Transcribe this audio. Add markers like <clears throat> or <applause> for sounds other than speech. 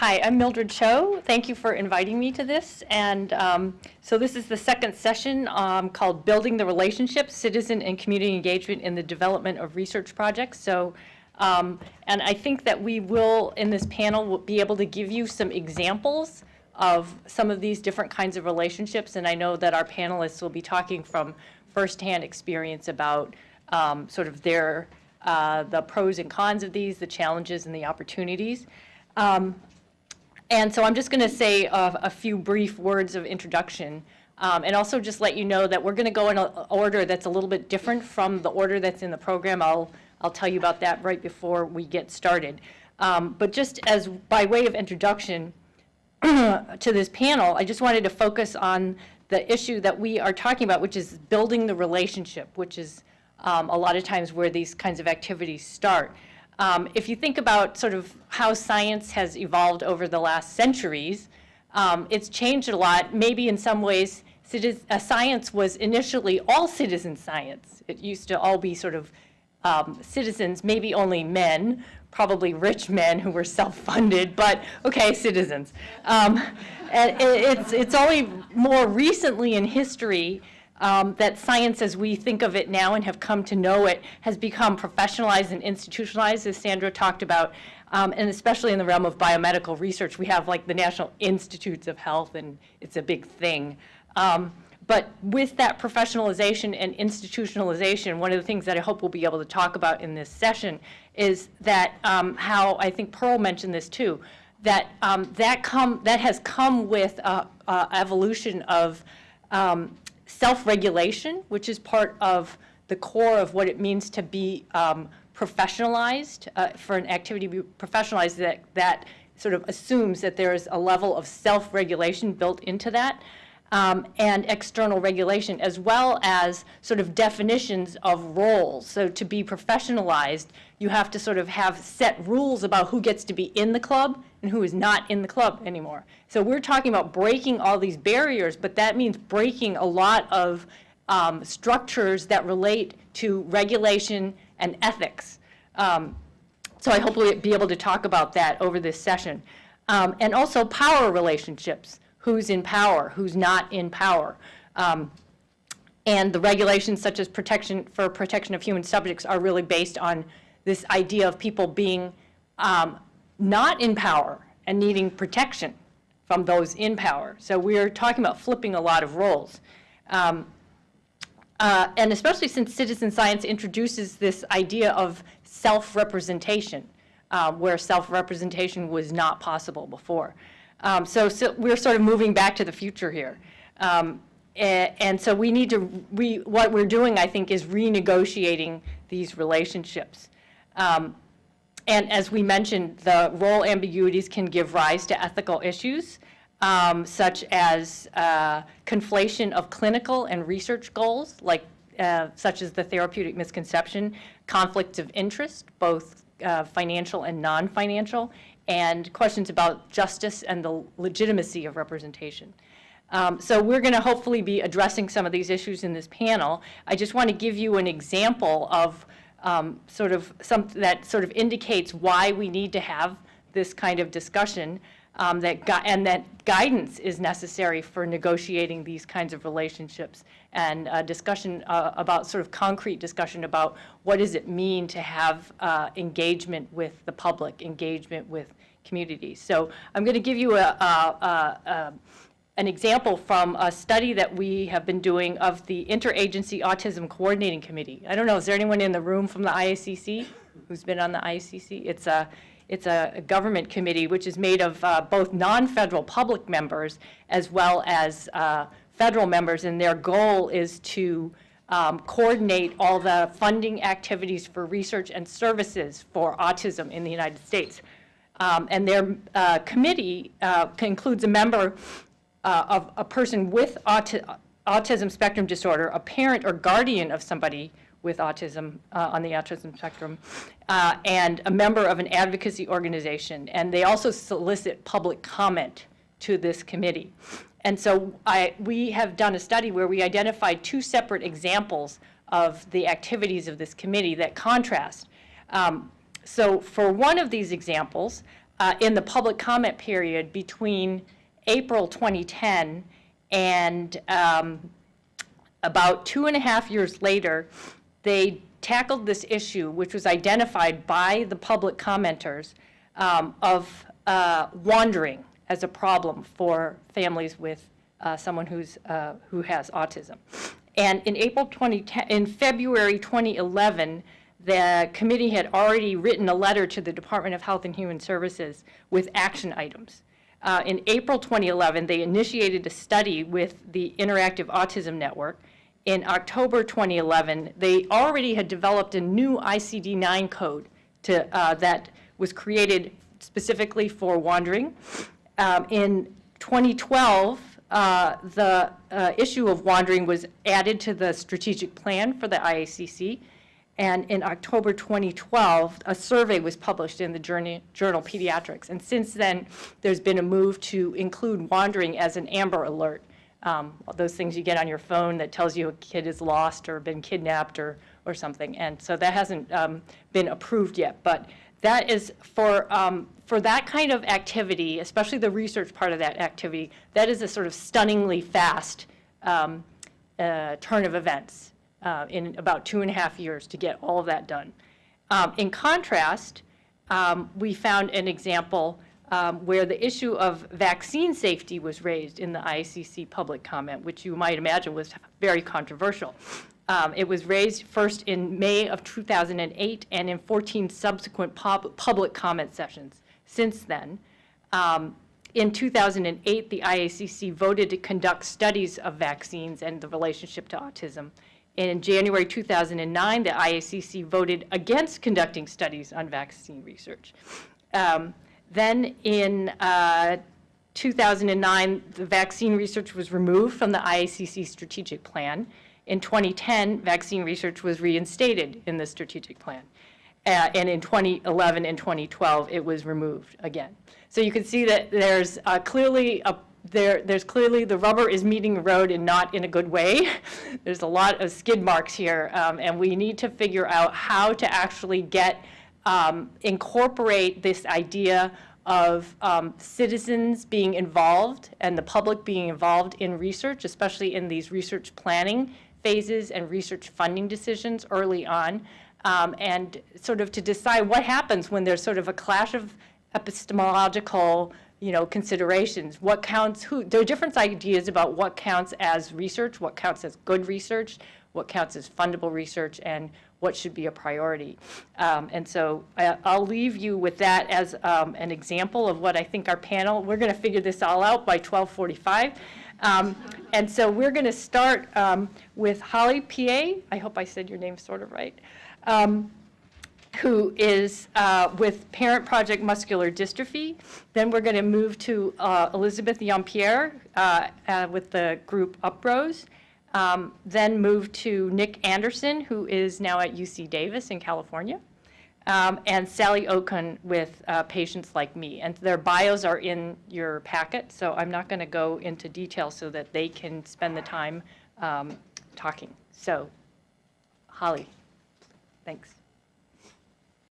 Hi, I'm Mildred Cho. Thank you for inviting me to this. And um, so this is the second session um, called Building the Relationship, Citizen and Community Engagement in the Development of Research Projects. So, um, and I think that we will, in this panel, will be able to give you some examples of some of these different kinds of relationships. And I know that our panelists will be talking from firsthand experience about um, sort of their, uh, the pros and cons of these, the challenges and the opportunities. Um, and so I'm just going to say a, a, few brief words of introduction. Um, and also just let you know that we're going to go in an order that's a little bit different from the order that's in the program. I'll, I'll tell you about that right before we get started. Um, but just as by way of introduction <clears throat> to this panel, I just wanted to focus on the issue that we are talking about, which is building the relationship, which is um, a lot of times where these kinds of activities start. Um, if you think about sort of how science has evolved over the last centuries, um, it's changed a lot. Maybe in some ways, uh, science was initially all citizen science. It used to all be sort of um, citizens, maybe only men, probably rich men who were self-funded, but okay, citizens. Um, and it's, it's only more recently in history um, that science as we think of it now and have come to know it has become professionalized and institutionalized, as Sandra talked about, um, and especially in the realm of biomedical research. We have like the National Institutes of Health, and it's a big thing. Um, but with that professionalization and institutionalization, one of the things that I hope we'll be able to talk about in this session is that um, how, I think Pearl mentioned this too, that um, that, come, that has come with evolution of um, self-regulation, which is part of the core of what it means to be um, professionalized, uh, for an activity to be professionalized that, that sort of assumes that there is a level of self-regulation built into that. Um, and external regulation, as well as sort of definitions of roles. So to be professionalized, you have to sort of have set rules about who gets to be in the club and who is not in the club anymore. So we're talking about breaking all these barriers, but that means breaking a lot of um, structures that relate to regulation and ethics. Um, so I hope we'll be able to talk about that over this session. Um, and also power relationships. Who's in power, who's not in power. Um, and the regulations such as protection for protection of human subjects are really based on this idea of people being um, not in power and needing protection from those in power. So we're talking about flipping a lot of roles. Um, uh, and especially since citizen science introduces this idea of self-representation, uh, where self-representation was not possible before. Um, so, so, we're sort of moving back to the future here. Um, and, and, so we need to, we, what we're doing, I think, is renegotiating these relationships. Um, and as we mentioned, the role ambiguities can give rise to ethical issues, um, such as uh, conflation of clinical and research goals, like uh, such as the therapeutic misconception, conflicts of interest, both uh, financial and non-financial, and questions about justice and the legitimacy of representation. Um, so we're going to hopefully be addressing some of these issues in this panel. I just want to give you an example of um, sort of something that sort of indicates why we need to have this kind of discussion um, that and that guidance is necessary for negotiating these kinds of relationships and a discussion uh, about sort of concrete discussion about what does it mean to have uh, engagement with the public, engagement with communities. So I'm going to give you a, a, a an example from a study that we have been doing of the Interagency Autism Coordinating Committee. I don't know, is there anyone in the room from the IACC who's been on the IACC? It's a, it's a government committee which is made of uh, both non-federal public members as well as uh, federal members, and their goal is to um, coordinate all the funding activities for research and services for autism in the United States. Um, and their uh, committee uh, includes a member uh, of a person with auti autism spectrum disorder, a parent or guardian of somebody with autism uh, on the autism spectrum, uh, and a member of an advocacy organization. And they also solicit public comment to this committee. And so I, we have done a study where we identified two separate examples of the activities of this committee that contrast. Um, so for one of these examples, uh, in the public comment period between April 2010 and um, about two and a half years later, they tackled this issue, which was identified by the public commenters, um, of uh, wandering as a problem for families with uh, someone who's, uh, who has autism. And in April 2010, in February 2011, the committee had already written a letter to the Department of Health and Human Services with action items. Uh, in April 2011, they initiated a study with the Interactive Autism Network. In October 2011, they already had developed a new ICD-9 code to, uh, that was created specifically for wandering. Um, in 2012, uh, the uh, issue of wandering was added to the strategic plan for the IACC. And in October 2012, a survey was published in the journey, journal Pediatrics. And since then, there's been a move to include wandering as an Amber Alert. Um, those things you get on your phone that tells you a kid is lost or been kidnapped or, or something. And so that hasn't um, been approved yet. But that is for, um, for that kind of activity, especially the research part of that activity, that is a sort of stunningly fast um, uh, turn of events uh, in about two and a half years to get all of that done. Um, in contrast, um, we found an example um, where the issue of vaccine safety was raised in the IACC public comment, which you might imagine was very controversial. Um, it was raised first in May of 2008 and in 14 subsequent pub public comment sessions since then. Um, in 2008, the IACC voted to conduct studies of vaccines and the relationship to autism. In January 2009, the IACC voted against conducting studies on vaccine research. Um, then in uh, 2009, the vaccine research was removed from the IACC strategic plan. In 2010, vaccine research was reinstated in the strategic plan. Uh, and in 2011 and 2012, it was removed again. So you can see that there's uh, clearly a there, there's clearly the rubber is meeting the road and not in a good way. <laughs> there's a lot of skid marks here, um, and we need to figure out how to actually get um, incorporate this idea of um, citizens being involved and the public being involved in research, especially in these research planning phases and research funding decisions early on, um, and sort of to decide what happens when there's sort of a clash of epistemological you know, considerations. What counts, who, there are different ideas about what counts as research, what counts as good research, what counts as fundable research, and what should be a priority. Um, and so I, will leave you with that as um, an example of what I think our panel, we're going to figure this all out by 1245. Um, and so we're going to start um, with Holly Peay I hope I said your name sort of right. Um, who is uh, with Parent Project Muscular Dystrophy. Then we're going to move to uh, Elizabeth Yeampierre uh, uh, with the group Uprose. Um, then moved to Nick Anderson, who is now at UC Davis in California. Um, and Sally Okun with uh, Patients Like Me. And their bios are in your packet, so I'm not going to go into detail so that they can spend the time um, talking. So, Holly, thanks.